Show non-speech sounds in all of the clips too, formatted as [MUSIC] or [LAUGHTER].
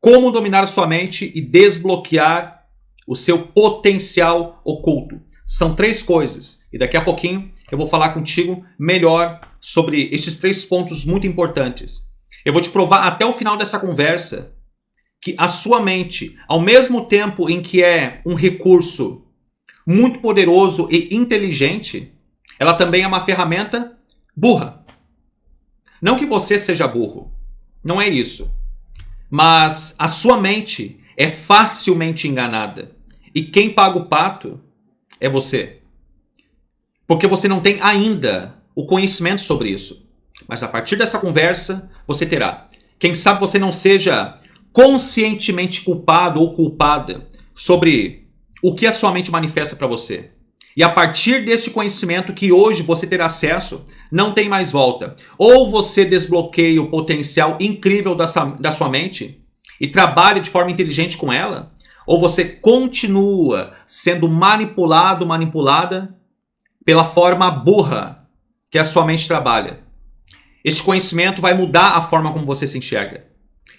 Como dominar sua mente e desbloquear o seu potencial oculto. São três coisas. E daqui a pouquinho eu vou falar contigo melhor sobre esses três pontos muito importantes. Eu vou te provar até o final dessa conversa que a sua mente, ao mesmo tempo em que é um recurso muito poderoso e inteligente, ela também é uma ferramenta burra. Não que você seja burro, não é isso. Mas a sua mente é facilmente enganada. E quem paga o pato é você. Porque você não tem ainda o conhecimento sobre isso. Mas a partir dessa conversa, você terá. Quem sabe você não seja conscientemente culpado ou culpada sobre o que a sua mente manifesta para você. E a partir desse conhecimento que hoje você terá acesso, não tem mais volta. Ou você desbloqueia o potencial incrível da sua, da sua mente e trabalha de forma inteligente com ela, ou você continua sendo manipulado, manipulada pela forma burra que a sua mente trabalha. Este conhecimento vai mudar a forma como você se enxerga.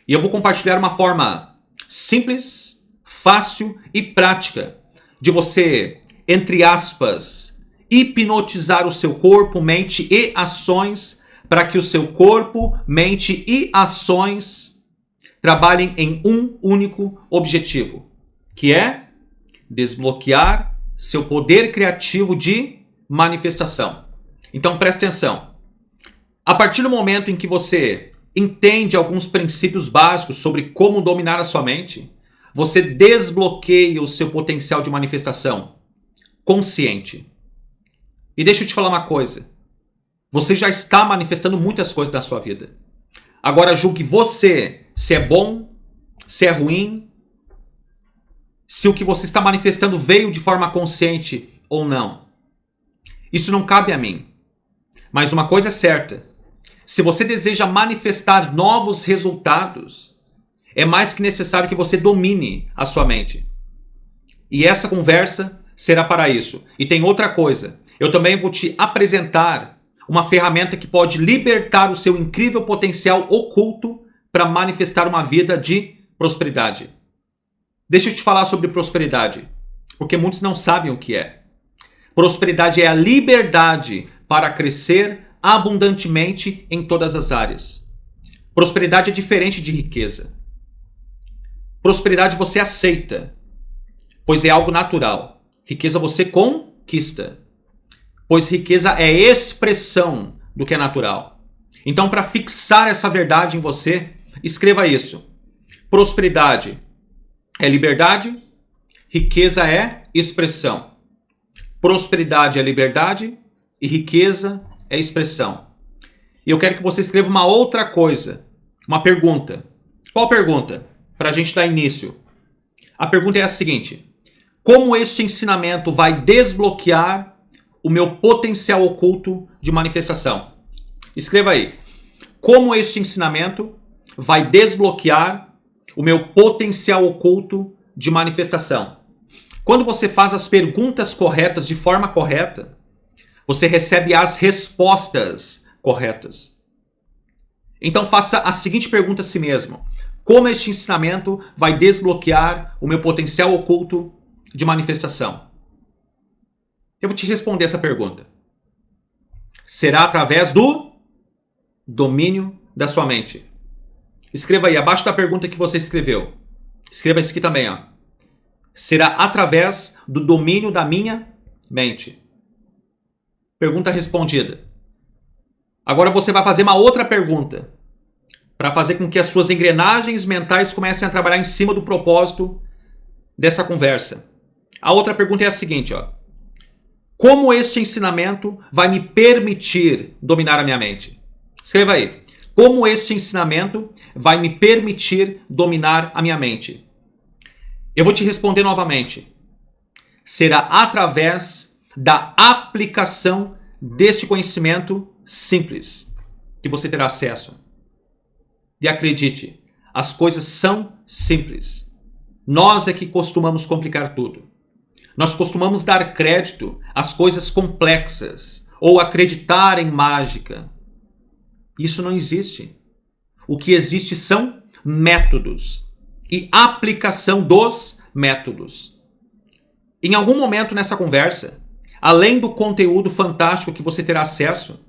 E eu vou compartilhar uma forma simples, fácil e prática de você, entre aspas, hipnotizar o seu corpo, mente e ações para que o seu corpo, mente e ações trabalhem em um único objetivo que é desbloquear seu poder criativo de manifestação. Então preste atenção. A partir do momento em que você entende alguns princípios básicos sobre como dominar a sua mente, você desbloqueia o seu potencial de manifestação consciente. E deixa eu te falar uma coisa. Você já está manifestando muitas coisas na sua vida. Agora julgue você se é bom, se é ruim, se o que você está manifestando veio de forma consciente ou não. Isso não cabe a mim. Mas uma coisa é certa: se você deseja manifestar novos resultados, é mais que necessário que você domine a sua mente. E essa conversa será para isso. E tem outra coisa: eu também vou te apresentar uma ferramenta que pode libertar o seu incrível potencial oculto para manifestar uma vida de prosperidade. Deixa eu te falar sobre prosperidade, porque muitos não sabem o que é. Prosperidade é a liberdade para crescer abundantemente em todas as áreas. Prosperidade é diferente de riqueza. Prosperidade você aceita, pois é algo natural. Riqueza você conquista, pois riqueza é expressão do que é natural. Então, para fixar essa verdade em você, escreva isso. Prosperidade é liberdade, riqueza é expressão. Prosperidade é liberdade e riqueza é expressão. E eu quero que você escreva uma outra coisa, uma pergunta. Qual pergunta? Para a gente dar início. A pergunta é a seguinte: Como este ensinamento vai desbloquear o meu potencial oculto de manifestação? Escreva aí. Como este ensinamento vai desbloquear o meu potencial oculto de manifestação. Quando você faz as perguntas corretas de forma correta, você recebe as respostas corretas. Então faça a seguinte pergunta a si mesmo: Como este ensinamento vai desbloquear o meu potencial oculto de manifestação? Eu vou te responder essa pergunta. Será através do domínio da sua mente. Escreva aí, abaixo da pergunta que você escreveu. Escreva isso aqui também, ó. Será através do domínio da minha mente. Pergunta respondida. Agora você vai fazer uma outra pergunta para fazer com que as suas engrenagens mentais comecem a trabalhar em cima do propósito dessa conversa. A outra pergunta é a seguinte, ó. Como este ensinamento vai me permitir dominar a minha mente? Escreva aí. Como este ensinamento vai me permitir dominar a minha mente? Eu vou te responder novamente. Será através da aplicação deste conhecimento simples que você terá acesso. E acredite, as coisas são simples. Nós é que costumamos complicar tudo. Nós costumamos dar crédito às coisas complexas ou acreditar em mágica isso não existe. O que existe são métodos. e aplicação dos métodos. Em algum momento nessa conversa, além do conteúdo fantástico que você terá acesso,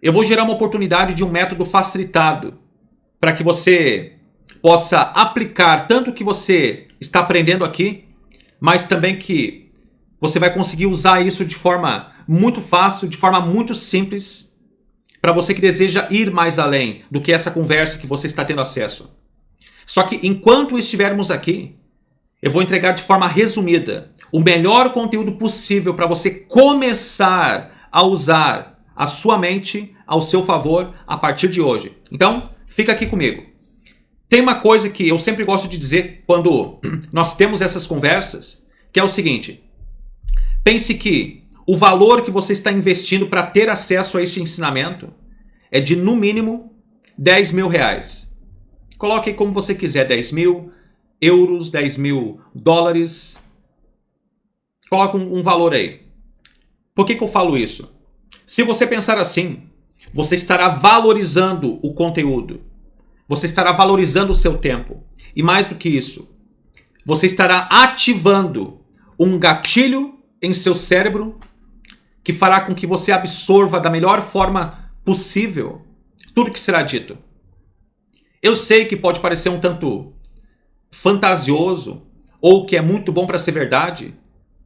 eu vou gerar uma oportunidade de um método facilitado para que você possa aplicar tanto o que você está aprendendo aqui, mas também que você vai conseguir usar isso de forma muito fácil, de forma muito simples, para você que deseja ir mais além do que essa conversa que você está tendo acesso. Só que enquanto estivermos aqui, eu vou entregar de forma resumida o melhor conteúdo possível para você começar a usar a sua mente ao seu favor a partir de hoje. Então, fica aqui comigo. Tem uma coisa que eu sempre gosto de dizer quando [CLEARS THROAT] nós temos essas conversas, que é o seguinte: pense que o valor que você está investindo para ter acesso a este ensinamento é de no mínimo 10 mil reais. Coloque como você quiser, 10 mil euros, 10 mil dólares. Coloque um, um valor aí. Por que, que eu falo isso? Se você pensar assim, você estará valorizando o conteúdo. Você estará valorizando o seu tempo. E mais do que isso, você estará ativando um gatilho em seu cérebro que fará com que você absorva da melhor forma possível tudo que será dito. Eu sei que pode parecer um tanto fantasioso ou que é muito bom para ser verdade,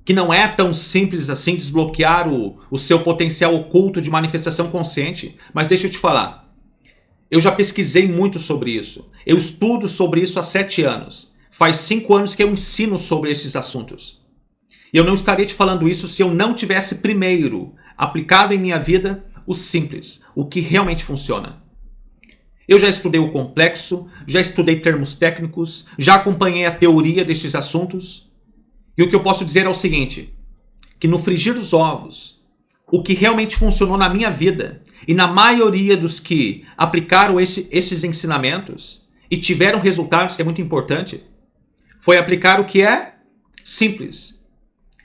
que não é tão simples assim desbloquear o, o seu potencial oculto de manifestação consciente. Mas deixa eu te falar. Eu já pesquisei muito sobre isso. Eu estudo sobre isso há sete anos. Faz cinco anos que eu ensino sobre esses assuntos. E eu não estaria te falando isso se eu não tivesse primeiro aplicado em minha vida o simples, o que realmente funciona. Eu já estudei o complexo, já estudei termos técnicos, já acompanhei a teoria destes assuntos e o que eu posso dizer é o seguinte: que no frigir dos ovos, o que realmente funcionou na minha vida e na maioria dos que aplicaram esse, esses ensinamentos e tiveram resultados, que é muito importante, foi aplicar o que é simples.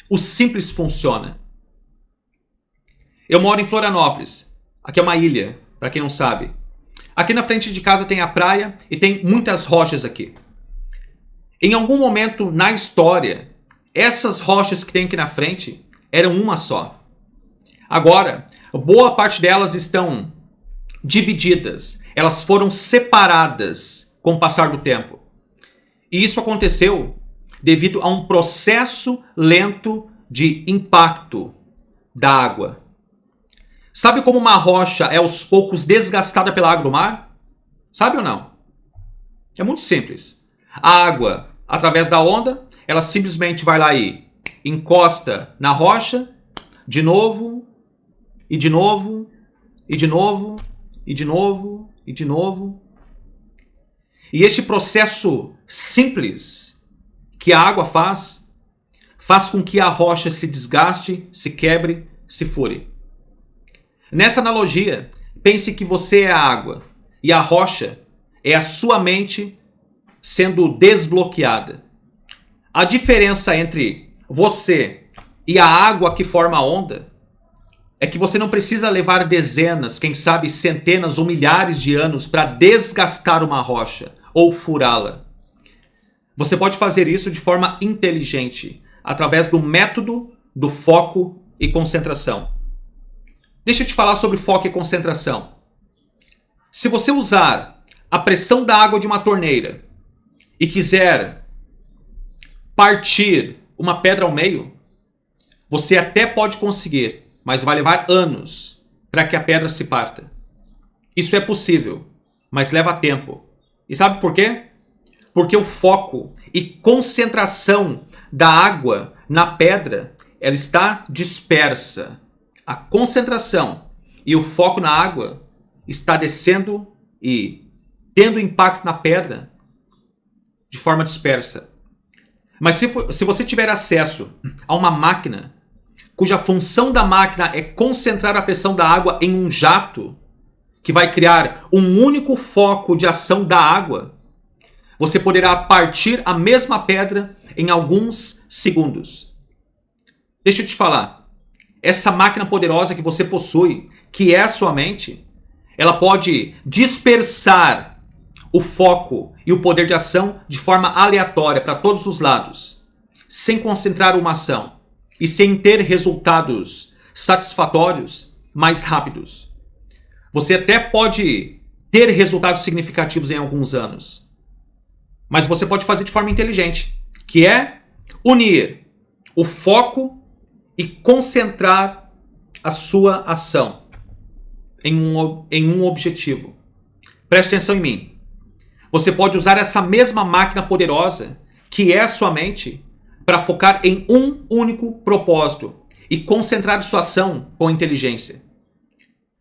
O simples funciona. Eu moro em Florianópolis. Aqui é uma ilha, para quem não sabe. Aqui na frente de casa tem a praia e tem muitas rochas aqui. Em algum momento na história, essas rochas que tem aqui na frente eram uma só. Agora, boa parte delas estão divididas. Elas foram separadas com o passar do tempo. E isso aconteceu devido a um processo lento de impacto da água. Sabe como uma rocha é aos poucos desgastada pela água do mar? Sabe ou não? É muito simples. A água, através da onda, ela simplesmente vai lá e encosta na rocha, de novo, e de novo, e de novo, e de novo, e de novo. E este processo simples que a água faz, faz com que a rocha se desgaste, se quebre, se fure. Nessa analogia, pense que você é a água e a rocha é a sua mente sendo desbloqueada. A diferença entre você e a água que forma a onda é que você não precisa levar dezenas, quem sabe centenas ou milhares de anos para desgastar uma rocha ou furá-la. Você pode fazer isso de forma inteligente, através do método do foco e concentração. Deixa eu te falar sobre foco e concentração. Se você usar a pressão da água de uma torneira e quiser partir uma pedra ao meio, você até pode conseguir, mas vai levar anos para que a pedra se parta. Isso é possível, mas leva tempo. E sabe por quê? Porque o foco e concentração da água na pedra, ela está dispersa. A concentração e o foco na água está descendo e tendo impacto na pedra de forma dispersa. Mas se, for, se você tiver acesso a uma máquina cuja função da máquina é concentrar a pressão da água em um jato, que vai criar um único foco de ação da água, você poderá partir a mesma pedra em alguns segundos. Deixa eu te falar. Essa máquina poderosa que você possui, que é a sua mente, ela pode dispersar o foco e o poder de ação de forma aleatória para todos os lados, sem concentrar uma ação e sem ter resultados satisfatórios mais rápidos. Você até pode ter resultados significativos em alguns anos, mas você pode fazer de forma inteligente, que é unir o foco e concentrar a sua ação em um, em um objetivo. Preste atenção em mim. Você pode usar essa mesma máquina poderosa, que é a sua mente, para focar em um único propósito e concentrar sua ação com inteligência.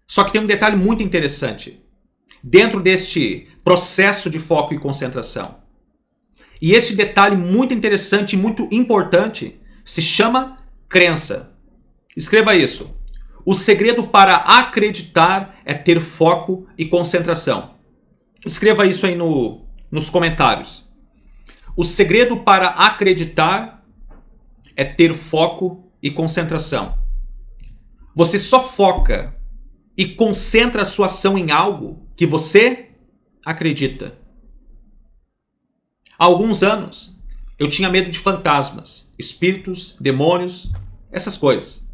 Só que tem um detalhe muito interessante dentro deste processo de foco e concentração. E esse detalhe muito interessante e muito importante se chama crença. Escreva isso. O segredo para acreditar é ter foco e concentração. Escreva isso aí no, nos comentários. O segredo para acreditar é ter foco e concentração. Você só foca e concentra a sua ação em algo que você acredita. Há alguns anos, eu tinha medo de fantasmas, espíritos, demônios, essas coisas.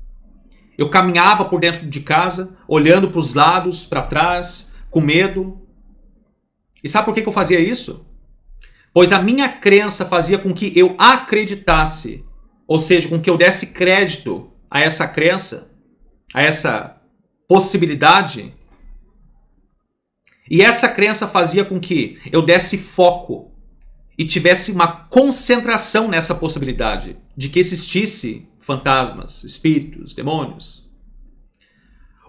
Eu caminhava por dentro de casa, olhando para os lados, para trás, com medo. E sabe por que eu fazia isso? Pois a minha crença fazia com que eu acreditasse, ou seja, com que eu desse crédito a essa crença, a essa possibilidade. E essa crença fazia com que eu desse foco e tivesse uma concentração nessa possibilidade de que existisse fantasmas, espíritos, demônios.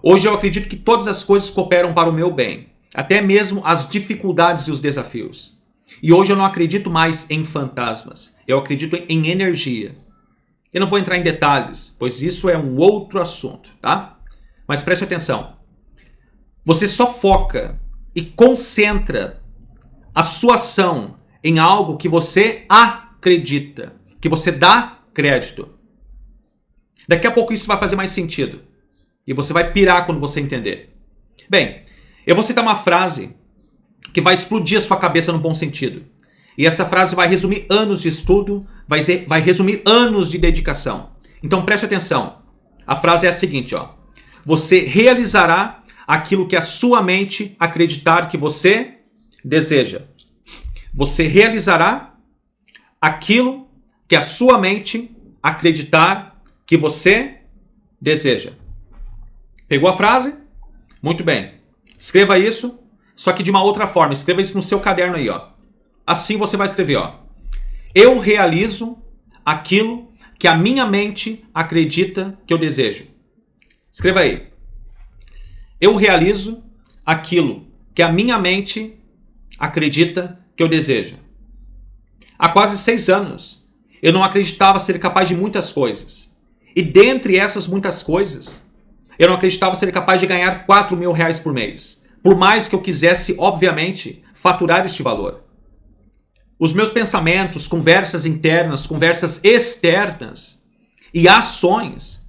Hoje eu acredito que todas as coisas cooperam para o meu bem, até mesmo as dificuldades e os desafios. E hoje eu não acredito mais em fantasmas, eu acredito em energia. Eu não vou entrar em detalhes, pois isso é um outro assunto, tá? Mas preste atenção. Você só foca e concentra a sua ação em algo que você acredita, que você dá crédito. Daqui a pouco isso vai fazer mais sentido. E você vai pirar quando você entender. Bem, eu vou citar uma frase que vai explodir a sua cabeça no bom sentido. E essa frase vai resumir anos de estudo, vai, ser, vai resumir anos de dedicação. Então preste atenção. A frase é a seguinte, ó. Você realizará aquilo que a sua mente acreditar que você deseja. Você realizará aquilo que a sua mente acreditar que você deseja. Pegou a frase? Muito bem. Escreva isso, só que de uma outra forma. Escreva isso no seu caderno aí, ó. Assim você vai escrever, ó. Eu realizo aquilo que a minha mente acredita que eu desejo. Escreva aí. Eu realizo aquilo que a minha mente acredita que eu desejo. Há quase seis anos, eu não acreditava ser capaz de muitas coisas. E dentre essas muitas coisas, eu não acreditava ser capaz de ganhar 4 mil reais por mês. Por mais que eu quisesse, obviamente, faturar este valor. Os meus pensamentos, conversas internas, conversas externas e ações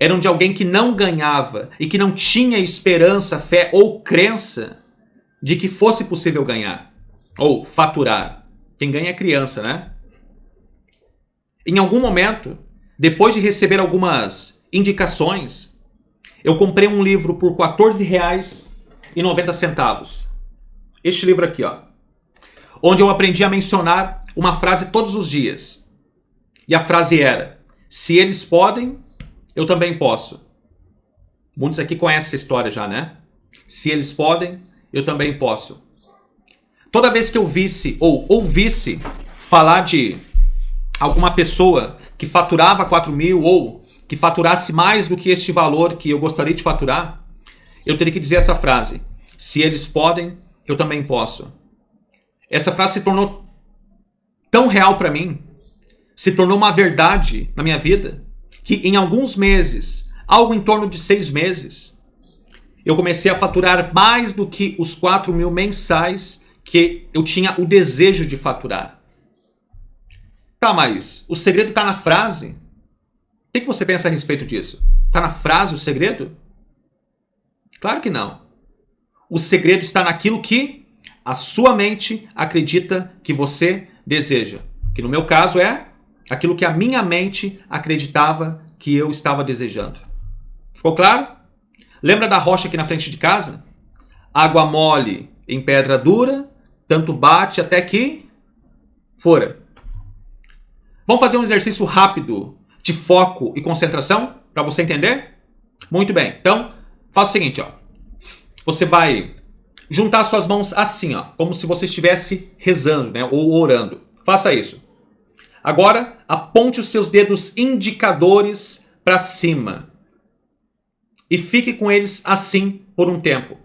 eram de alguém que não ganhava e que não tinha esperança, fé ou crença de que fosse possível ganhar ou faturar. Quem ganha é criança, né? Em algum momento, depois de receber algumas indicações, eu comprei um livro por R$ 14,90. Este livro aqui, ó. Onde eu aprendi a mencionar uma frase todos os dias. E a frase era: Se eles podem, eu também posso. Muitos aqui conhecem essa história já, né? Se eles podem, eu também posso. Toda vez que eu visse ou ouvisse falar de alguma pessoa que faturava 4 mil ou que faturasse mais do que este valor que eu gostaria de faturar, eu teria que dizer essa frase: se eles podem, eu também posso. Essa frase se tornou tão real para mim, se tornou uma verdade na minha vida, que em alguns meses, algo em torno de seis meses, eu comecei a faturar mais do que os 4 mil mensais que eu tinha o desejo de faturar. Tá, mas o segredo está na frase? O que, que você pensa a respeito disso? Está na frase o segredo? Claro que não. O segredo está naquilo que a sua mente acredita que você deseja. Que no meu caso é aquilo que a minha mente acreditava que eu estava desejando. Ficou claro? Lembra da rocha aqui na frente de casa? Água mole em pedra dura, tanto bate até que fora. Vamos fazer um exercício rápido de foco e concentração para você entender? Muito bem. Então, faça o seguinte, ó. Você vai juntar suas mãos assim, ó, como se você estivesse rezando, né, ou orando. Faça isso. Agora, aponte os seus dedos indicadores para cima. E fique com eles assim por um tempo.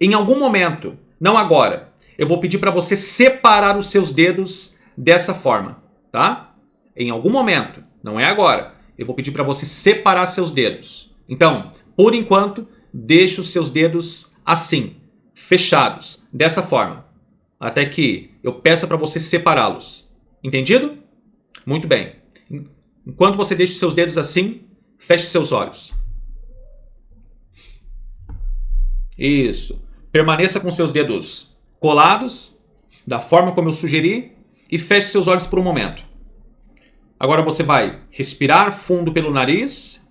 Em algum momento, não agora, eu vou pedir para você separar os seus dedos dessa forma, tá? Em algum momento, não é agora, eu vou pedir para você separar seus dedos. Então, por enquanto, deixe os seus dedos assim, fechados, dessa forma, até que eu peça para você separá-los. Entendido? Muito bem. Enquanto você deixa seus dedos assim, feche seus olhos. Isso. Permaneça com seus dedos colados, da forma como eu sugeri, e feche seus olhos por um momento. Agora você vai respirar fundo pelo nariz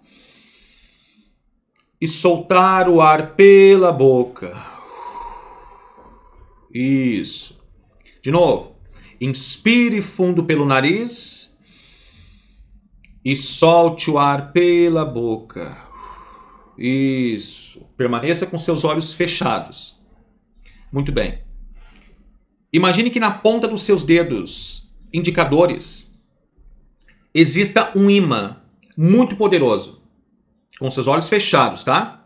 e soltar o ar pela boca. Isso. De novo. Inspire fundo pelo nariz e solte o ar pela boca. Isso. Permaneça com seus olhos fechados. Muito bem. Imagine que na ponta dos seus dedos indicadores exista um imã muito poderoso. Com seus olhos fechados, tá?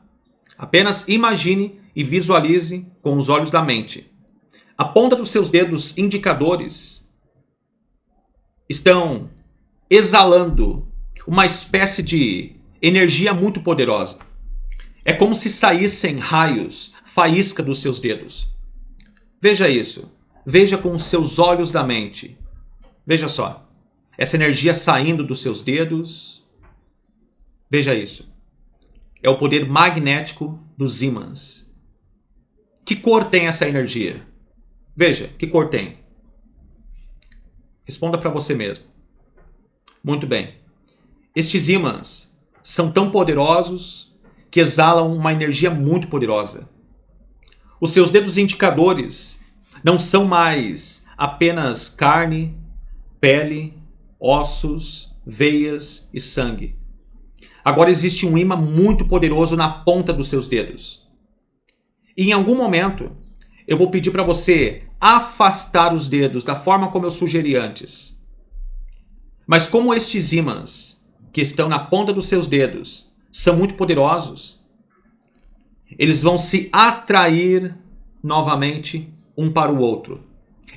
Apenas imagine e visualize com os olhos da mente. A ponta dos seus dedos indicadores estão exalando uma espécie de energia muito poderosa. É como se saíssem raios, faísca dos seus dedos. Veja isso. Veja com os seus olhos da mente. Veja só. Essa energia saindo dos seus dedos. Veja isso. É o poder magnético dos ímãs. Que cor tem essa energia? Veja, que cor tem? Responda para você mesmo. Muito bem. Estes ímãs são tão poderosos que exalam uma energia muito poderosa. Os seus dedos indicadores não são mais apenas carne, pele, ossos, veias e sangue. Agora existe um imã muito poderoso na ponta dos seus dedos. E em algum momento, eu vou pedir para você afastar os dedos da forma como eu sugeri antes. Mas como estes ímãs que estão na ponta dos seus dedos são muito poderosos, eles vão se atrair novamente um para o outro.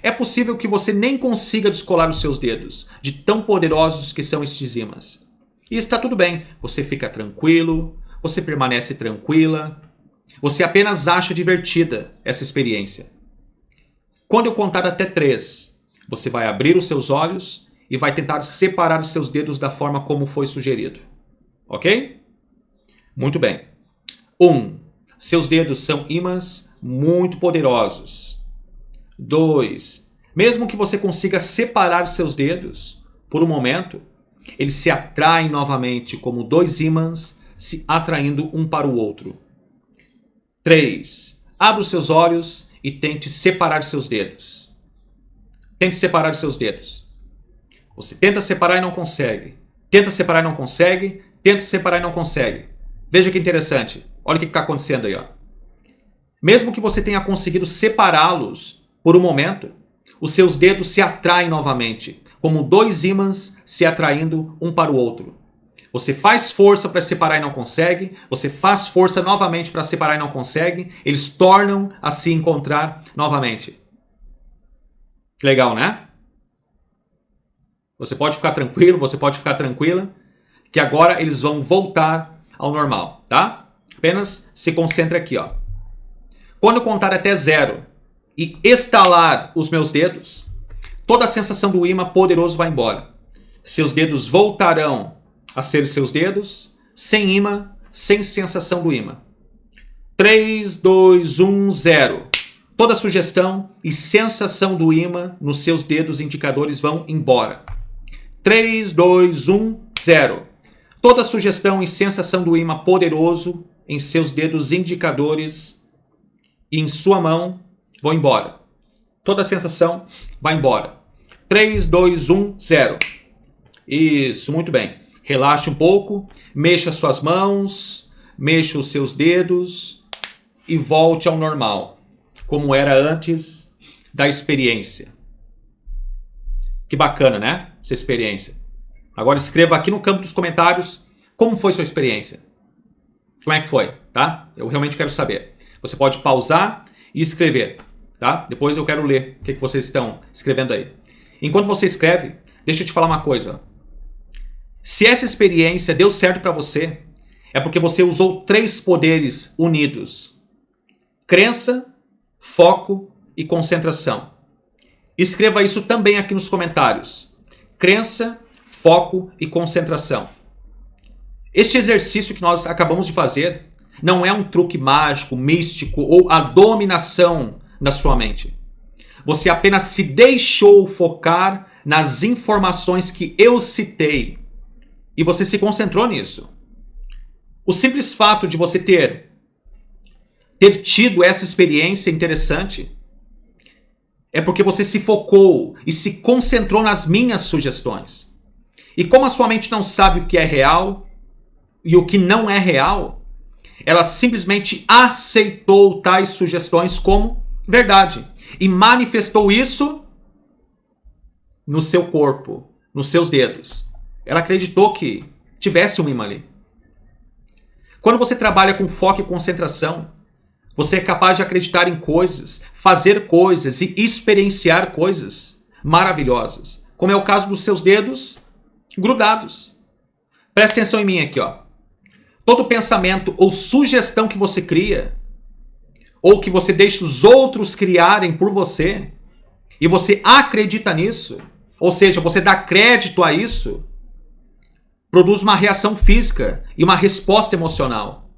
É possível que você nem consiga descolar os seus dedos, de tão poderosos que são estes ímãs. E está tudo bem, você fica tranquilo, você permanece tranquila, você apenas acha divertida essa experiência. Quando eu contar até três, você vai abrir os seus olhos e vai tentar separar os seus dedos da forma como foi sugerido. Ok? Muito bem. Um, seus dedos são ímãs muito poderosos. Dois, mesmo que você consiga separar seus dedos por um momento, eles se atraem novamente como dois ímãs se atraindo um para o outro. 3. Abra os seus olhos e tente separar seus dedos. Tente separar seus dedos. Você tenta separar e não consegue. Tenta separar e não consegue. Tenta separar e não consegue. Veja que interessante. Olha o que está acontecendo aí. Ó. Mesmo que você tenha conseguido separá-los por um momento, os seus dedos se atraem novamente, como dois ímãs se atraindo um para o outro. Você faz força para separar e não consegue. Você faz força novamente para separar e não consegue. Eles tornam a se encontrar novamente. Legal, né? Você pode ficar tranquilo, você pode ficar tranquila, que agora eles vão voltar ao normal, tá? Apenas se concentre aqui, ó. Quando contar até zero e estalar os meus dedos, toda a sensação do imã poderoso vai embora. Seus dedos voltarão a ser seus dedos, sem imã, sem sensação do imã. 3, 2, 1, 0. Toda sugestão e sensação do imã nos seus dedos indicadores vão embora. 3, 2, 1, 0. Toda sugestão e sensação do imã poderoso em seus dedos indicadores e em sua mão vão embora. Toda sensação vai embora. 3, 2, 1, 0. Isso, muito bem. Relaxe um pouco, mexa suas mãos, mexa os seus dedos e volte ao normal, como era antes da experiência. Que bacana, né? Essa experiência. Agora escreva aqui no campo dos comentários como foi sua experiência. Como é que foi, tá? Eu realmente quero saber. Você pode pausar e escrever, tá? Depois eu quero ler o que, vocês estão escrevendo aí. Enquanto você escreve, deixa eu te falar uma coisa. Se essa experiência deu certo para você, é porque você usou três poderes unidos: crença, foco e concentração. Escreva isso também aqui nos comentários. Crença, foco e concentração. Este exercício que nós acabamos de fazer não é um truque mágico, místico ou a dominação da sua mente. Você apenas se deixou focar nas informações que eu citei e você se concentrou nisso. O simples fato de você ter ter tido essa experiência interessante é porque você se focou e se concentrou nas minhas sugestões. E como a sua mente não sabe o que é real e o que não é real, ela simplesmente aceitou tais sugestões como verdade e manifestou isso no seu corpo, nos seus dedos. Ela acreditou que tivesse um imã ali. Quando você trabalha com foco e concentração, você é capaz de acreditar em coisas, fazer coisas e experienciar coisas maravilhosas, como é o caso dos seus dedos grudados. Presta atenção em mim aqui, ó. Todo pensamento ou sugestão que você cria ou que você deixa os outros criarem por você, e você acredita nisso, ou seja, você dá crédito a isso, produz uma reação física e uma resposta emocional.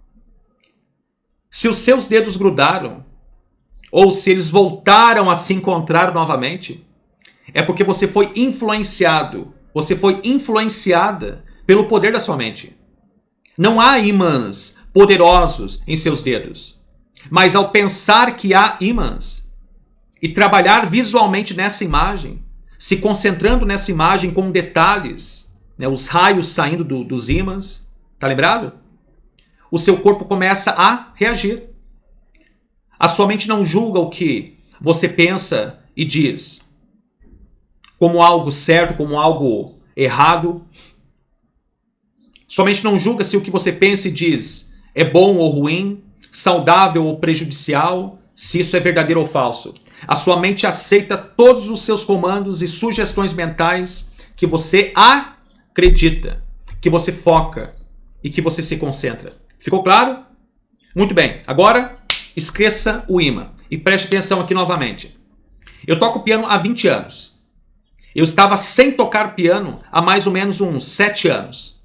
Se os seus dedos grudaram, ou se eles voltaram a se encontrar novamente, é porque você foi influenciado, você foi influenciada pelo poder da sua mente. Não há imãs poderosos em seus dedos. Mas ao pensar que há ímãs e trabalhar visualmente nessa imagem, se concentrando nessa imagem com detalhes, né, os raios saindo do, dos ímãs, tá lembrado? O seu corpo começa a reagir. A sua mente não julga o que você pensa e diz como algo certo, como algo errado. Sua mente não julga se o que você pensa e diz é bom ou ruim, saudável ou prejudicial, se isso é verdadeiro ou falso. A sua mente aceita todos os seus comandos e sugestões mentais que você acredita, que você foca e que você se concentra. Ficou claro? Muito bem. Agora, esqueça o imã e preste atenção aqui novamente. Eu toco piano há 20 anos. Eu estava sem tocar piano há mais ou menos uns 7 anos.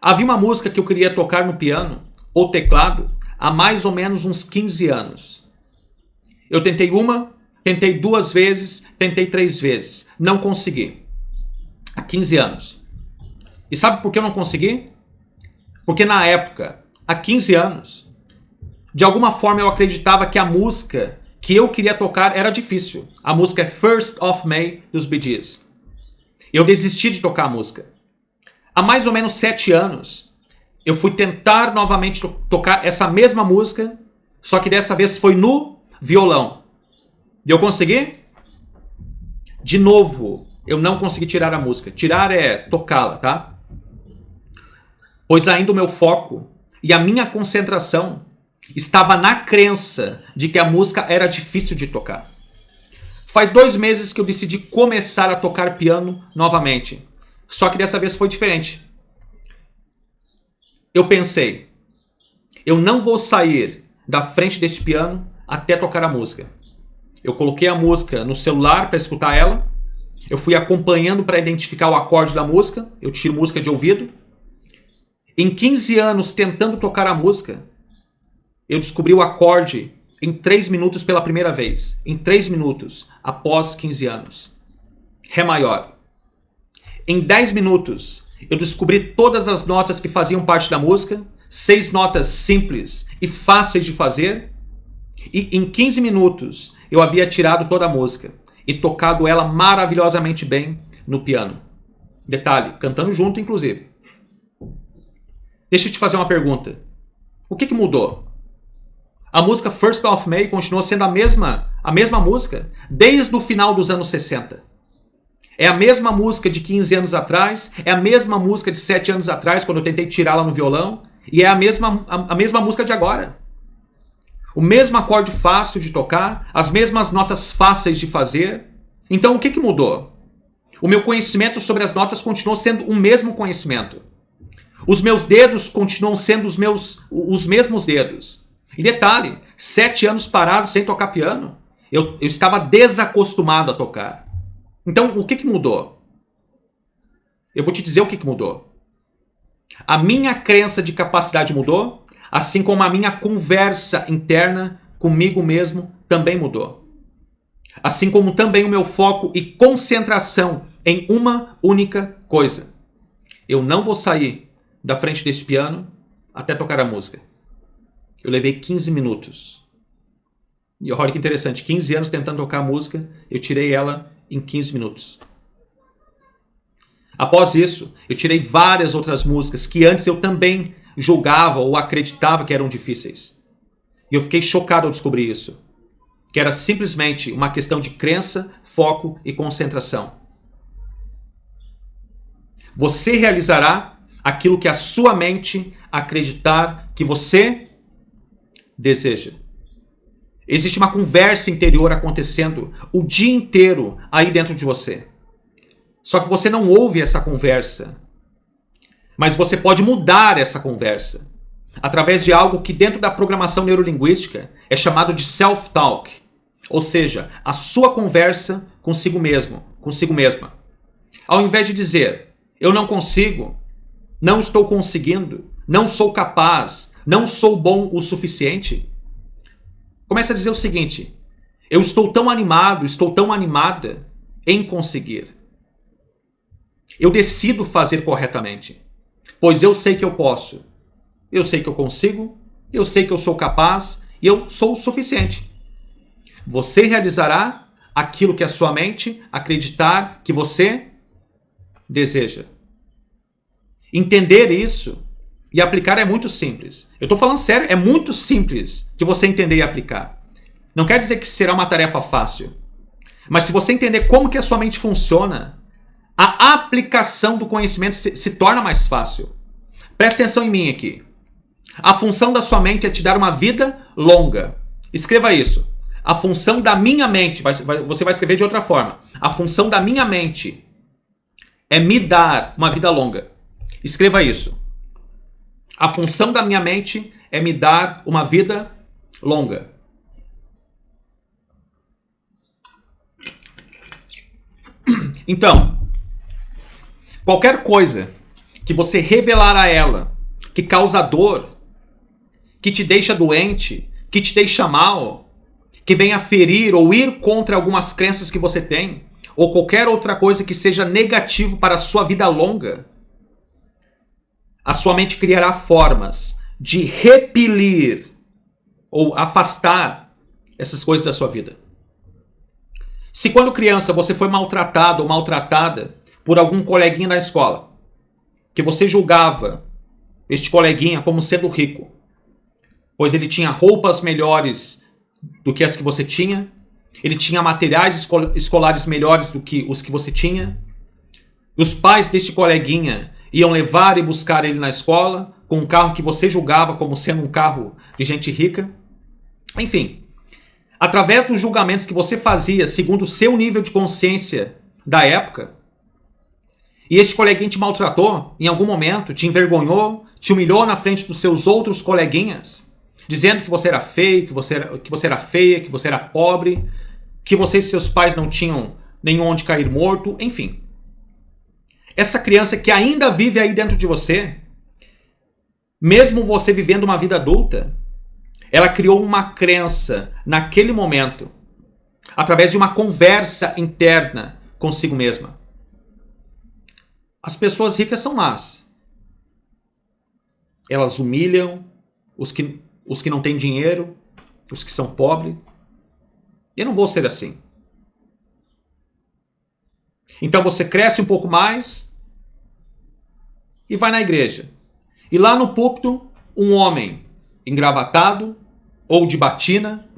Havia uma música que eu queria tocar no piano ou teclado há mais ou menos uns 15 anos. Eu tentei uma, tentei duas vezes, tentei três vezes. Não consegui. Há 15 anos. E sabe por que eu não consegui? Porque na época, há 15 anos, de alguma forma eu acreditava que a música que eu queria tocar era difícil. A música é First of May dos Bee Gees. Eu desisti de tocar a música. Há mais ou menos sete anos, eu fui tentar novamente to tocar essa mesma música, só que dessa vez foi no violão. E eu consegui? De novo, eu não consegui tirar a música. Tirar é tocá-la, tá? Pois ainda o meu foco e a minha concentração estava na crença de que a música era difícil de tocar. Faz dois meses que eu decidi começar a tocar piano novamente. Só que dessa vez foi diferente eu pensei, eu não vou sair da frente desse piano até tocar a música. Eu coloquei a música no celular para escutar ela. Eu fui acompanhando para identificar o acorde da música. Eu tiro música de ouvido. Em 15 anos tentando tocar a música, eu descobri o acorde em 3 minutos pela primeira vez. Em 3 minutos, após 15 anos. Ré maior. Em 10 minutos, eu descobri todas as notas que faziam parte da música, seis notas simples e fáceis de fazer, e em 15 minutos eu havia tirado toda a música e tocado ela maravilhosamente bem no piano. Detalhe, cantando junto, inclusive. Deixa eu te fazer uma pergunta. O que, que mudou? A música First of May continuou sendo a mesma, a mesma música desde o final dos anos 60. É a mesma música de 15 anos atrás, é a mesma música de 7 anos atrás, quando eu tentei tirá-la no violão, e é a mesma, a, a mesma música de agora. O mesmo acorde fácil de tocar, as mesmas notas fáceis de fazer. Então o que, que mudou? O meu conhecimento sobre as notas continuou sendo o mesmo conhecimento. Os meus dedos continuam sendo os meus os mesmos dedos. E detalhe, sete anos parado sem tocar piano, eu, eu estava desacostumado a tocar. Então, o que, que mudou? Eu vou te dizer o que, que mudou. A minha crença de capacidade mudou, assim como a minha conversa interna comigo mesmo também mudou. Assim como também o meu foco e concentração em uma única coisa. Eu não vou sair da frente desse piano até tocar a música. Eu levei 15 minutos. E olha que interessante, 15 anos tentando tocar a música, eu tirei ela em 15 minutos. Após isso, eu tirei várias outras músicas que antes eu também julgava ou acreditava que eram difíceis. E eu fiquei chocado ao descobrir isso. Que era simplesmente uma questão de crença, foco e concentração. Você realizará aquilo que a sua mente acreditar que você deseja. Existe uma conversa interior acontecendo o dia inteiro aí dentro de você. Só que você não ouve essa conversa. Mas você pode mudar essa conversa através de algo que dentro da programação neurolinguística é chamado de self-talk, ou seja, a sua conversa consigo mesmo, consigo mesma. Ao invés de dizer eu não consigo, não estou conseguindo, não sou capaz, não sou bom o suficiente, Começa a dizer o seguinte: eu estou tão animado, estou tão animada em conseguir. Eu decido fazer corretamente, pois eu sei que eu posso. Eu sei que eu consigo, eu sei que eu sou capaz e eu sou o suficiente. Você realizará aquilo que a sua mente acreditar que você deseja. Entender isso e aplicar é muito simples. Eu estou falando sério, é muito simples de você entender e aplicar. Não quer dizer que será uma tarefa fácil. Mas se você entender como que a sua mente funciona, a aplicação do conhecimento se, se torna mais fácil. Preste atenção em mim aqui. A função da sua mente é te dar uma vida longa. Escreva isso. A função da minha mente, vai, vai, você vai escrever de outra forma. A função da minha mente é me dar uma vida longa. Escreva isso. A função da minha mente é me dar uma vida longa. Então, qualquer coisa que você revelar a ela que causa dor, que te deixa doente, que te deixa mal, que venha ferir ou ir contra algumas crenças que você tem, ou qualquer outra coisa que seja negativo para a sua vida longa, a sua mente criará formas de repelir ou afastar essas coisas da sua vida. Se quando criança você foi maltratado ou maltratada por algum coleguinha na escola, que você julgava este coleguinha como sendo rico, pois ele tinha roupas melhores do que as que você tinha, ele tinha materiais escolares melhores do que os que você tinha, os pais deste coleguinha iam levar e buscar ele na escola com um carro que você julgava como sendo um carro de gente rica. Enfim, através dos julgamentos que você fazia segundo o seu nível de consciência da época, e esse coleguinha te maltratou em algum momento, te envergonhou, te humilhou na frente dos seus outros coleguinhas, dizendo que você era feio, que você era, que você era feia, que você era pobre, que você e seus pais não tinham nenhum onde cair morto, enfim essa criança que ainda vive aí dentro de você, mesmo você vivendo uma vida adulta, ela criou uma crença naquele momento, através de uma conversa interna consigo mesma. As pessoas ricas são más. Elas humilham os que, os que não têm dinheiro, os que são pobres. Eu não vou ser assim. Então você cresce um pouco mais e vai na igreja. E lá no púlpito, um homem engravatado, ou de batina,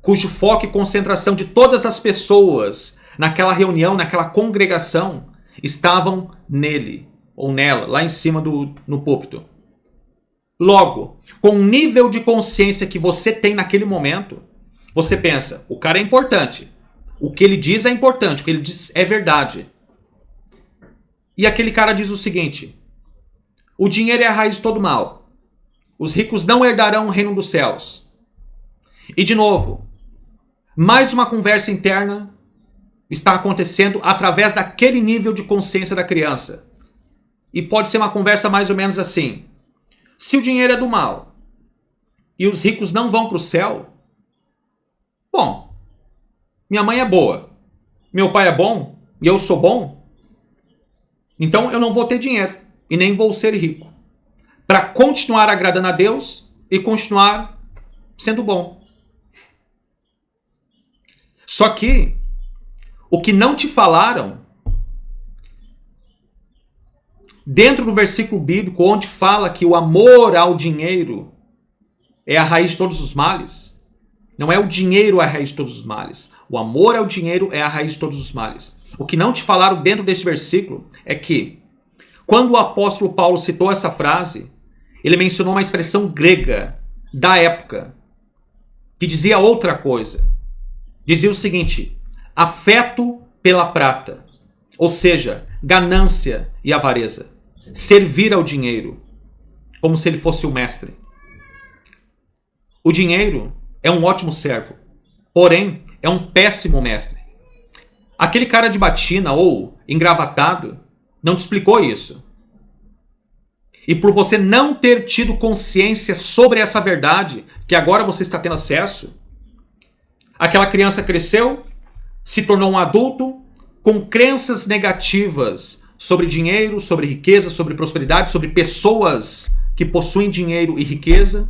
cujo foco e concentração de todas as pessoas naquela reunião, naquela congregação, estavam nele ou nela, lá em cima do no púlpito. Logo, com o nível de consciência que você tem naquele momento, você pensa: o cara é importante. O que ele diz é importante, o que ele diz é verdade. E aquele cara diz o seguinte: o dinheiro é a raiz de todo mal. Os ricos não herdarão o reino dos céus. E de novo, mais uma conversa interna está acontecendo através daquele nível de consciência da criança. E pode ser uma conversa mais ou menos assim: se o dinheiro é do mal e os ricos não vão para o céu, bom, minha mãe é boa, meu pai é bom e eu sou bom, então eu não vou ter dinheiro e nem vou ser rico para continuar agradando a Deus e continuar sendo bom. Só que o que não te falaram dentro do versículo bíblico onde fala que o amor ao dinheiro é a raiz de todos os males, não é o dinheiro a raiz de todos os males. O amor ao dinheiro é a raiz de todos os males. O que não te falaram dentro desse versículo é que quando o apóstolo Paulo citou essa frase, ele mencionou uma expressão grega da época que dizia outra coisa dizia o seguinte: afeto pela prata, ou seja, ganância e avareza, servir ao dinheiro, como se ele fosse o mestre. O dinheiro é um ótimo servo, porém é um péssimo mestre. Aquele cara de batina ou engravatado não te explicou isso. E por você não ter tido consciência sobre essa verdade, que agora você está tendo acesso, Aquela criança cresceu, se tornou um adulto com crenças negativas sobre dinheiro, sobre riqueza, sobre prosperidade, sobre pessoas que possuem dinheiro e riqueza.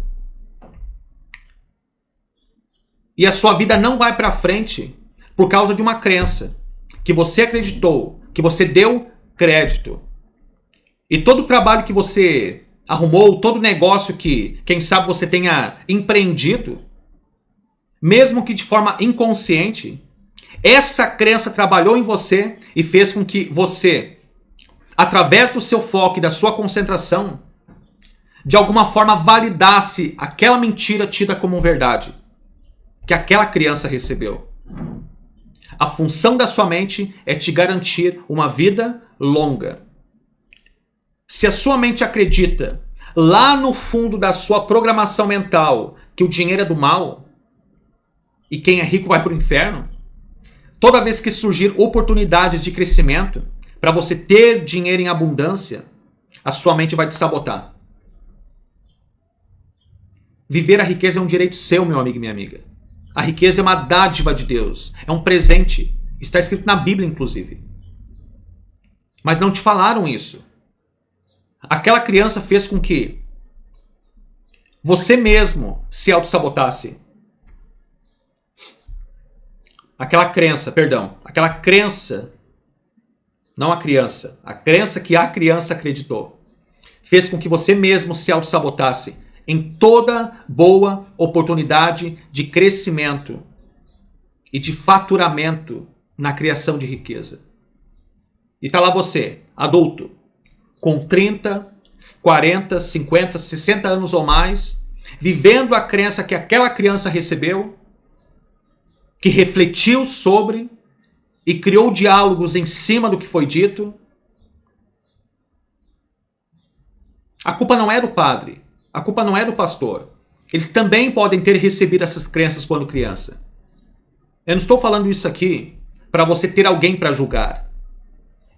E a sua vida não vai para frente por causa de uma crença que você acreditou, que você deu crédito. E todo o trabalho que você arrumou, todo negócio que, quem sabe, você tenha empreendido, mesmo que de forma inconsciente, essa crença trabalhou em você e fez com que você, através do seu foco e da sua concentração, de alguma forma validasse aquela mentira tida como verdade que aquela criança recebeu. A função da sua mente é te garantir uma vida longa. Se a sua mente acredita lá no fundo da sua programação mental que o dinheiro é do mal, e quem é rico vai para o inferno? Toda vez que surgir oportunidades de crescimento para você ter dinheiro em abundância, a sua mente vai te sabotar. Viver a riqueza é um direito seu, meu amigo e minha amiga. A riqueza é uma dádiva de Deus, é um presente. Está escrito na Bíblia, inclusive. Mas não te falaram isso. Aquela criança fez com que você mesmo se auto-sabotasse aquela crença, perdão, aquela crença, não a criança, a crença que a criança acreditou, fez com que você mesmo se auto-sabotasse em toda boa oportunidade de crescimento e de faturamento na criação de riqueza. E tá lá você, adulto, com 30, 40, 50, 60 anos ou mais, vivendo a crença que aquela criança recebeu que refletiu sobre e criou diálogos em cima do que foi dito. A culpa não é do padre, a culpa não é do pastor. Eles também podem ter recebido essas crenças quando criança. Eu não estou falando isso aqui para você ter alguém para julgar.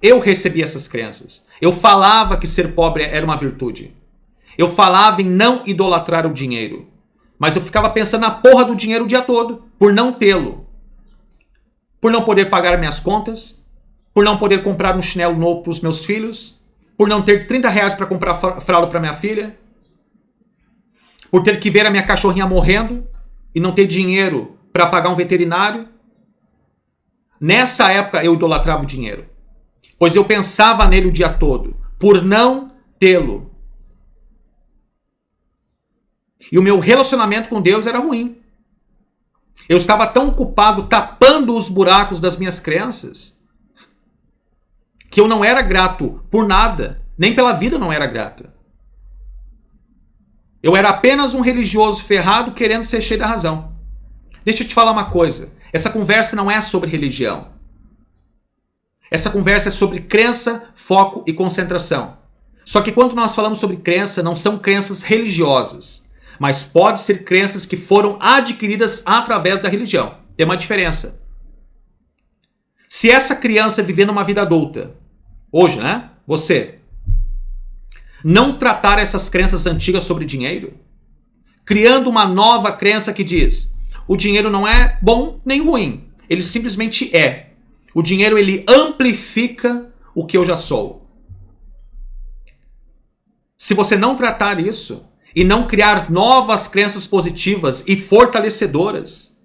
Eu recebi essas crenças. Eu falava que ser pobre era uma virtude. Eu falava em não idolatrar o dinheiro. Mas eu ficava pensando na porra do dinheiro o dia todo, por não tê-lo. Por não poder pagar minhas contas, por não poder comprar um chinelo novo para os meus filhos, por não ter 30 reais para comprar fralda para minha filha, por ter que ver a minha cachorrinha morrendo e não ter dinheiro para pagar um veterinário. Nessa época eu idolatrava o dinheiro, pois eu pensava nele o dia todo, por não tê-lo. E o meu relacionamento com Deus era ruim. Eu estava tão ocupado tapando os buracos das minhas crenças que eu não era grato por nada, nem pela vida não era grato. Eu era apenas um religioso ferrado querendo ser cheio da razão. Deixa eu te falar uma coisa. Essa conversa não é sobre religião. Essa conversa é sobre crença, foco e concentração. Só que quando nós falamos sobre crença, não são crenças religiosas, mas pode ser crenças que foram adquiridas através da religião. Tem uma diferença. Se essa criança vivendo uma vida adulta, hoje, né? Você não tratar essas crenças antigas sobre dinheiro, criando uma nova crença que diz: o dinheiro não é bom nem ruim, ele simplesmente é. O dinheiro ele amplifica o que eu já sou. Se você não tratar isso e não criar novas crenças positivas e fortalecedoras,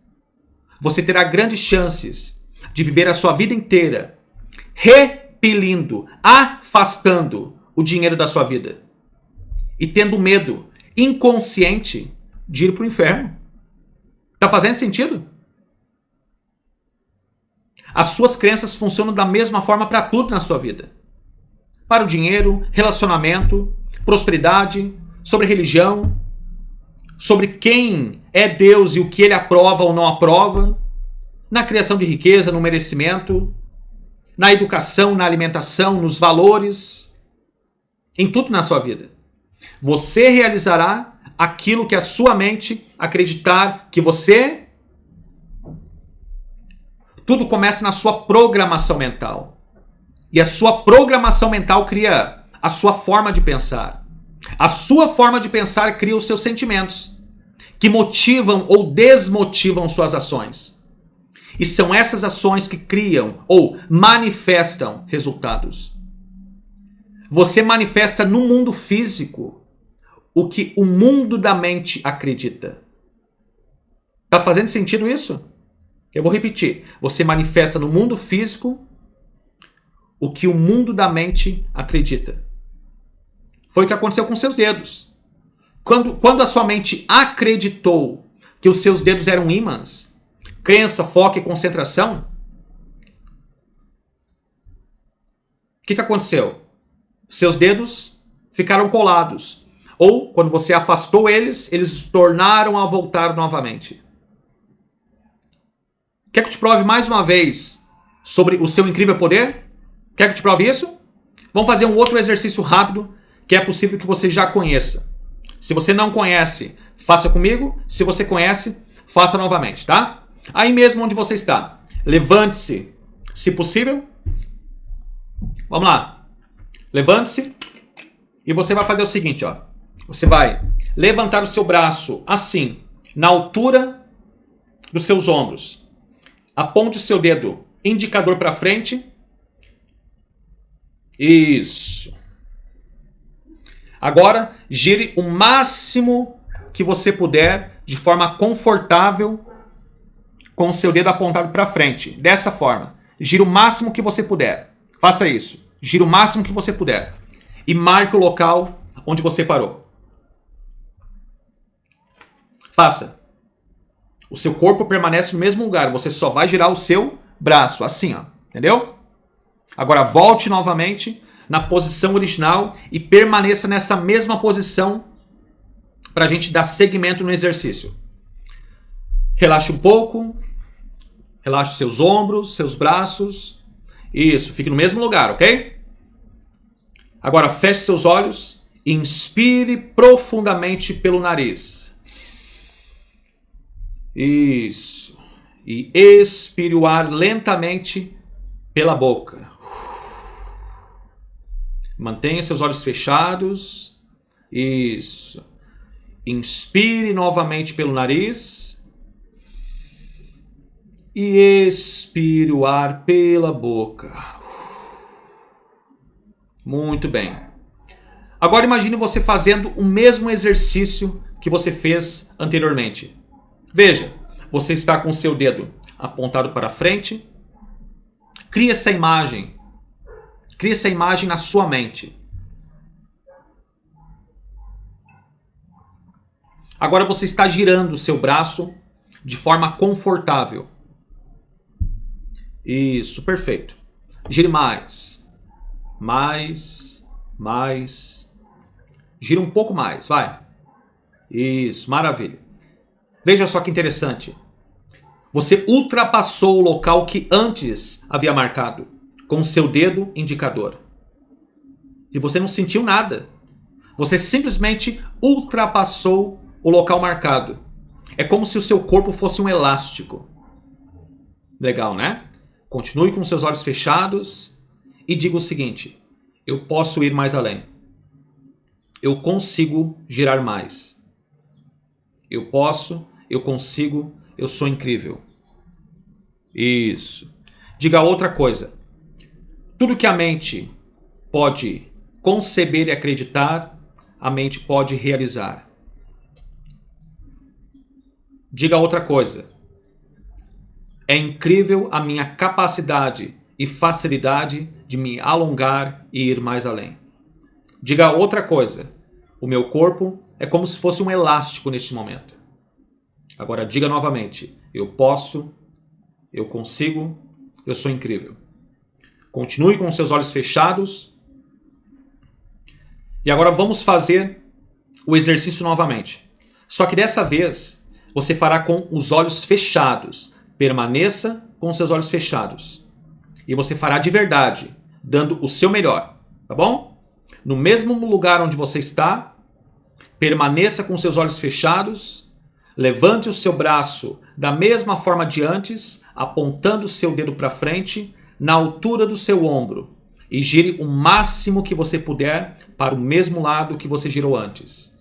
você terá grandes chances de viver a sua vida inteira repelindo, afastando o dinheiro da sua vida. E tendo medo inconsciente de ir para o inferno. Tá fazendo sentido? As suas crenças funcionam da mesma forma para tudo na sua vida. Para o dinheiro, relacionamento, prosperidade, sobre religião, sobre quem é Deus e o que ele aprova ou não aprova, na criação de riqueza, no merecimento, na educação, na alimentação, nos valores, em tudo na sua vida. Você realizará aquilo que a sua mente acreditar que você. Tudo começa na sua programação mental. E a sua programação mental cria a sua forma de pensar. A sua forma de pensar cria os seus sentimentos, que motivam ou desmotivam suas ações. E são essas ações que criam ou manifestam resultados. Você manifesta no mundo físico o que o mundo da mente acredita. Tá fazendo sentido isso? Eu vou repetir. Você manifesta no mundo físico o que o mundo da mente acredita. Foi o que aconteceu com seus dedos. Quando, quando a sua mente acreditou que os seus dedos eram ímãs, crença, foco e concentração, o que, que aconteceu? Seus dedos ficaram colados. Ou, quando você afastou eles, eles tornaram a voltar novamente. Quer que eu te prove mais uma vez sobre o seu incrível poder? Quer que eu te prove isso? Vamos fazer um outro exercício rápido que é possível que você já conheça. Se você não conhece, faça comigo. Se você conhece, faça novamente, tá? Aí mesmo onde você está, levante-se, se possível. Vamos lá. Levante-se e você vai fazer o seguinte, ó. Você vai levantar o seu braço assim, na altura dos seus ombros. Aponte o seu dedo indicador para frente. Isso. Agora, gire o máximo que você puder de forma confortável com o seu dedo apontado para frente. Dessa forma. Gire o máximo que você puder. Faça isso. Gira o máximo que você puder. E marque o local onde você parou. Faça. O seu corpo permanece no mesmo lugar. Você só vai girar o seu braço. Assim, ó. Entendeu? Agora volte novamente na posição original e permaneça nessa mesma posição para a gente dar seguimento no exercício. Relaxe um pouco. Relaxe seus ombros, seus braços. Isso, fique no mesmo lugar, ok? Agora feche seus olhos inspire profundamente pelo nariz. Isso. E expire o ar lentamente pela boca. Mantenha seus olhos fechados. Isso. Inspire novamente pelo nariz. E expire o ar pela boca. Muito bem. Agora imagine você fazendo o mesmo exercício que você fez anteriormente. Veja, você está com o seu dedo apontado para frente. Crie essa imagem. Crie essa imagem na sua mente. Agora você está girando o seu braço de forma confortável. Isso, perfeito. Gire mais. Mais. Mais. Gira um pouco mais, vai. Isso, maravilha. Veja só que interessante. Você ultrapassou o local que antes havia marcado com seu dedo indicador. E você não sentiu nada. Você simplesmente ultrapassou o local marcado. É como se o seu corpo fosse um elástico. Legal, né? Continue com seus olhos fechados e diga o seguinte: eu posso ir mais além. Eu consigo girar mais. Eu posso, eu consigo, eu sou incrível. Isso. Diga outra coisa. Tudo que a mente pode conceber e acreditar, a mente pode realizar. Diga outra coisa. É incrível a minha capacidade e facilidade de me alongar e ir mais além. Diga outra coisa. O meu corpo é como se fosse um elástico neste momento. Agora diga novamente: eu posso, eu consigo, eu sou incrível. Continue com seus olhos fechados. E agora vamos fazer o exercício novamente. Só que dessa vez você fará com os olhos fechados. Permaneça com seus olhos fechados. E você fará de verdade, dando o seu melhor, tá bom? No mesmo lugar onde você está, permaneça com seus olhos fechados. Levante o seu braço da mesma forma de antes, apontando o seu dedo para frente, na altura do seu ombro, e gire o máximo que você puder para o mesmo lado que você girou antes.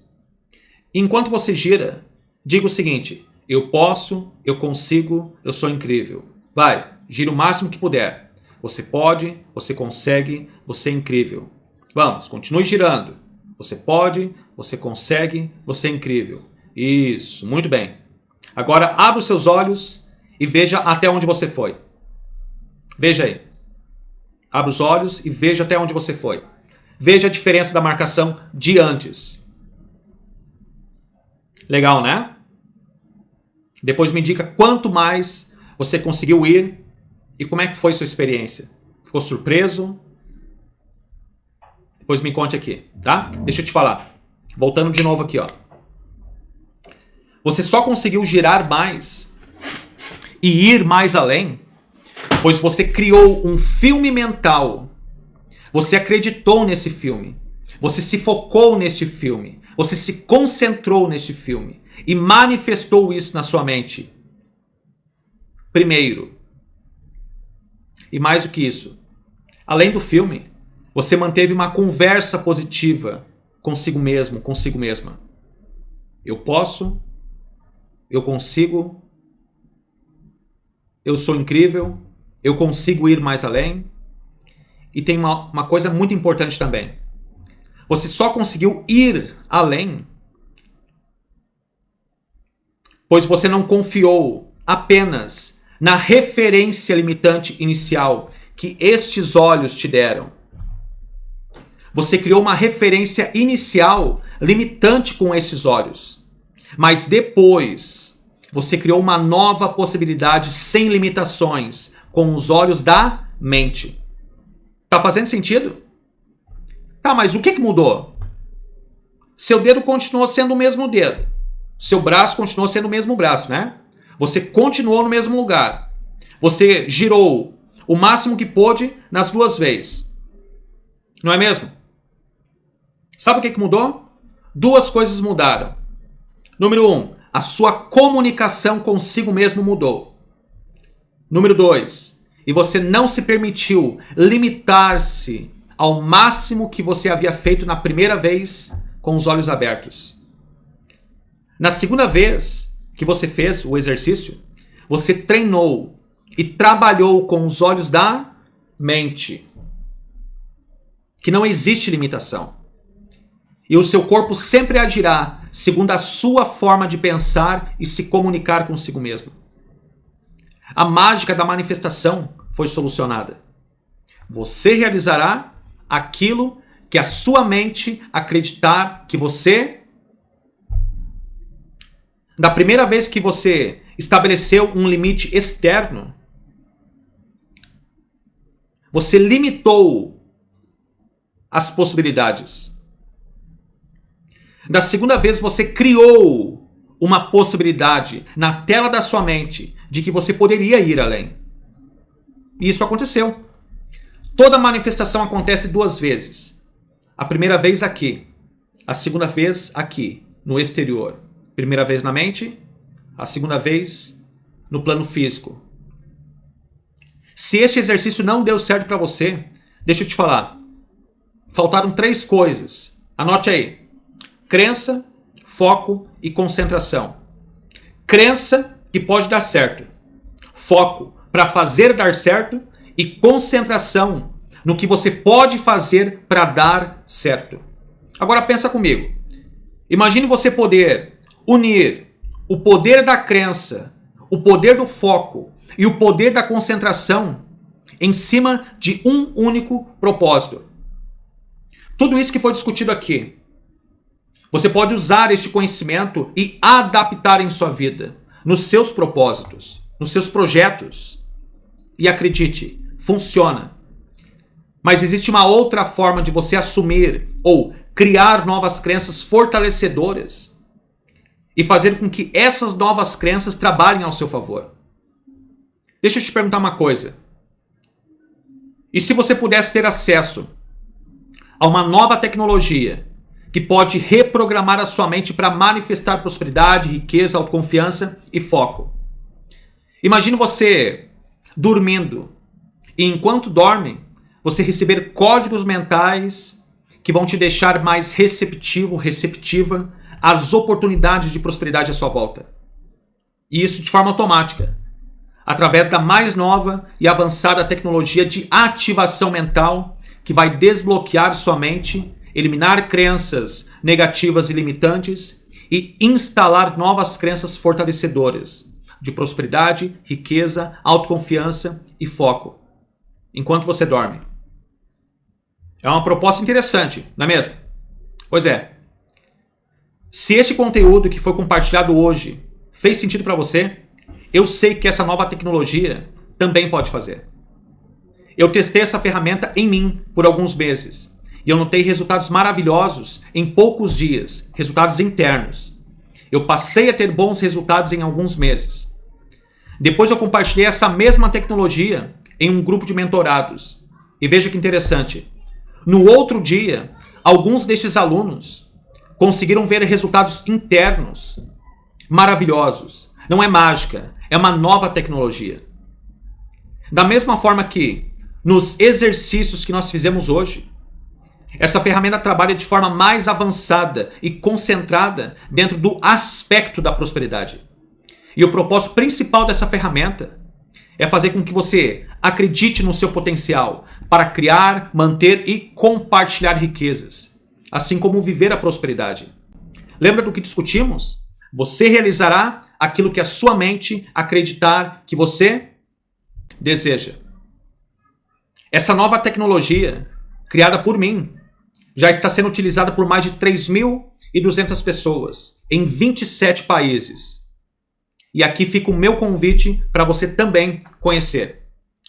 Enquanto você gira, Diga o seguinte: eu posso, eu consigo, eu sou incrível. Vai, gira o máximo que puder. Você pode, você consegue, você é incrível. Vamos, continue girando. Você pode, você consegue, você é incrível. Isso, muito bem. Agora abra os seus olhos e veja até onde você foi. Veja aí. Abra os olhos e veja até onde você foi. Veja a diferença da marcação de antes. Legal, né? Depois me indica quanto mais você conseguiu ir e como é que foi sua experiência. Ficou surpreso? Depois me conte aqui, tá? Deixa eu te falar. Voltando de novo aqui, ó. Você só conseguiu girar mais e ir mais além, pois você criou um filme mental. Você acreditou nesse filme. Você se focou nesse filme. Você se concentrou nesse filme e manifestou isso na sua mente. Primeiro. E mais do que isso, além do filme, você manteve uma conversa positiva consigo mesmo, consigo mesma. Eu posso, eu consigo, eu sou incrível, eu consigo ir mais além. E tem uma, uma coisa muito importante também. Você só conseguiu ir além pois você não confiou apenas na referência limitante inicial que estes olhos te deram. Você criou uma referência inicial limitante com esses olhos. Mas depois, você criou uma nova possibilidade sem limitações com os olhos da mente. Tá fazendo sentido? Tá, mas o que, que mudou? Seu dedo continuou sendo o mesmo dedo. Seu braço continuou sendo o mesmo braço, né? Você continuou no mesmo lugar. Você girou o máximo que pôde nas duas vezes. Não é mesmo? Sabe o que, mudou? Duas coisas mudaram. Número um, a sua comunicação consigo mesmo mudou. Número dois, e você não se permitiu limitar-se ao máximo que você havia feito na primeira vez com os olhos abertos. Na segunda vez que você fez o exercício, você treinou e trabalhou com os olhos da mente. Que não existe limitação. E o seu corpo sempre agirá segundo a sua forma de pensar e se comunicar consigo mesmo. A mágica da manifestação foi solucionada. Você realizará aquilo que a sua mente acreditar que você. Da primeira vez que você estabeleceu um limite externo, você limitou as possibilidades. Da segunda vez você criou uma possibilidade na tela da sua mente de que você poderia ir além. E isso aconteceu. Toda manifestação acontece duas vezes. A primeira vez aqui, a segunda vez aqui, no exterior. Primeira vez na mente, a segunda vez no plano físico. Se este exercício não deu certo para você, deixa eu te falar. Faltaram três coisas. Anote aí: crença, foco e concentração. Crença que pode dar certo. Foco para fazer dar certo e concentração no que você pode fazer para dar certo. Agora pensa comigo. Imagine você poder unir o poder da crença, o poder do foco e o poder da concentração em cima de um único propósito. Tudo isso que foi discutido aqui, você pode usar este conhecimento e adaptar em sua vida, nos seus propósitos, nos seus projetos. E acredite, funciona. Mas existe uma outra forma de você assumir ou criar novas crenças fortalecedoras e fazer com que essas novas crenças trabalhem ao seu favor. Deixa eu te perguntar uma coisa. E se você pudesse ter acesso a uma nova tecnologia que pode reprogramar a sua mente para manifestar prosperidade, riqueza, autoconfiança e foco? Imagine você dormindo e enquanto dorme, você receber códigos mentais que vão te deixar mais receptivo, receptiva às oportunidades de prosperidade à sua volta. E isso de forma automática, através da mais nova e avançada tecnologia de ativação mental que vai desbloquear sua mente, eliminar crenças negativas e limitantes e instalar novas crenças fortalecedoras de prosperidade, riqueza, autoconfiança e foco enquanto você dorme. É uma proposta interessante, não é mesmo? Pois é. Se este conteúdo que foi compartilhado hoje fez sentido para você, eu sei que essa nova tecnologia também pode fazer. Eu testei essa ferramenta em mim por alguns meses e eu notei resultados maravilhosos em poucos dias, resultados internos. Eu passei a ter bons resultados em alguns meses. Depois eu compartilhei essa mesma tecnologia em um grupo de mentorados. E veja que interessante. No outro dia, alguns destes alunos conseguiram ver resultados internos maravilhosos. Não é mágica, é uma nova tecnologia. Da mesma forma que nos exercícios que nós fizemos hoje, essa ferramenta trabalha de forma mais avançada e concentrada dentro do aspecto da prosperidade. E o propósito principal dessa ferramenta é fazer com que você acredite no seu potencial para criar, manter e compartilhar riquezas, assim como viver a prosperidade. Lembra do que discutimos? Você realizará aquilo que a sua mente acreditar que você deseja. Essa nova tecnologia, criada por mim, já está sendo utilizada por mais de 3.200 pessoas em 27 países e aqui fica o meu convite para você também conhecer.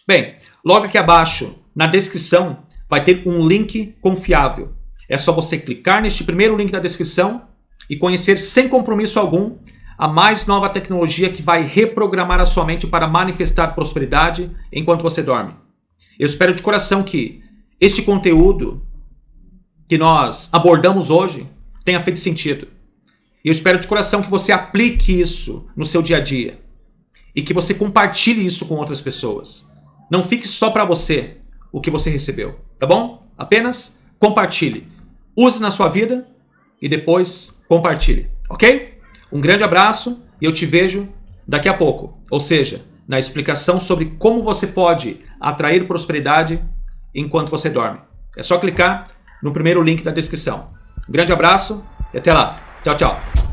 Bem, logo aqui abaixo, na descrição, vai ter um link confiável. É só você clicar neste primeiro link da descrição e conhecer sem compromisso algum a mais nova tecnologia que vai reprogramar a sua mente para manifestar prosperidade enquanto você dorme. Eu espero de coração que este conteúdo que nós abordamos hoje tenha feito sentido. E eu espero de coração que você aplique isso no seu dia a dia e que você compartilhe isso com outras pessoas. Não fique só para você o que você recebeu, tá bom? Apenas compartilhe. Use na sua vida e depois compartilhe, ok? Um grande abraço e eu te vejo daqui a pouco. Ou seja, na explicação sobre como você pode atrair prosperidade enquanto você dorme. É só clicar no primeiro link da descrição. Um grande abraço e até lá. Tchau, tchau.